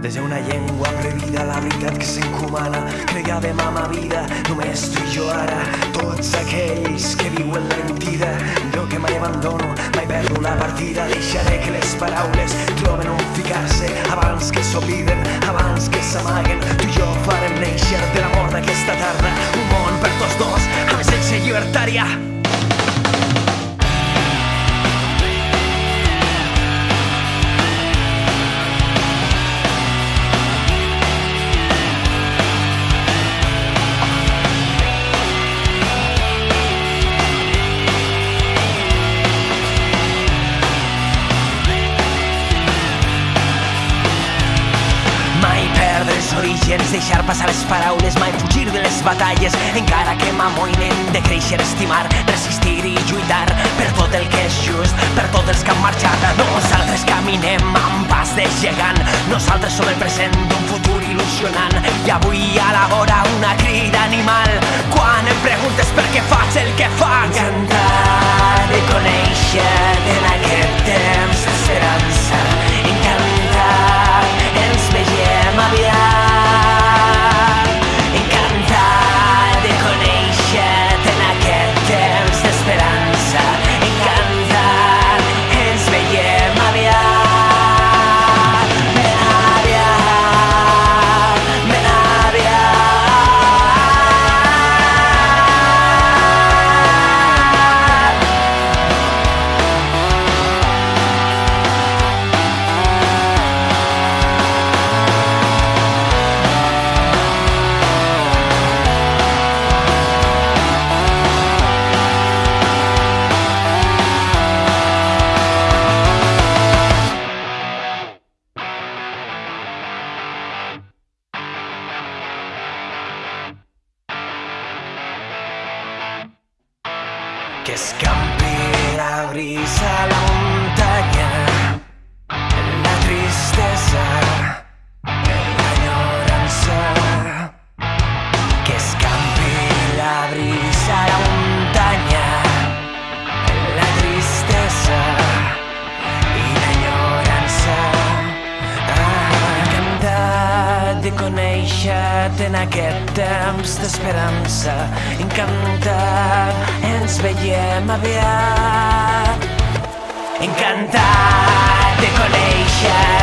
Des d'una llengua prohibida, la veritat que s'encomana, cregàvem a ma vida, només tu i jo ara, tots aquells que viuen la mentida, jo que mai abandono, mai perdo la partida, deixaré que les paraules troben on ficar-se, abans que s'obliden, abans que orígens, deixar passar les paraules, mai fugir de les batalles, encara que m'amoïnen de créixer, estimar, resistir i lluitar per tot el que és just, per tots els que han marxat. Nosaltres caminem amb pas de gegant, nosaltres som el present d'un futur il·lusionant. I avui a la vora una crida que escampi la brisa a la en aquest temps d'esperança. Encantat, ens veiem aviat. Encantat de conèixer-te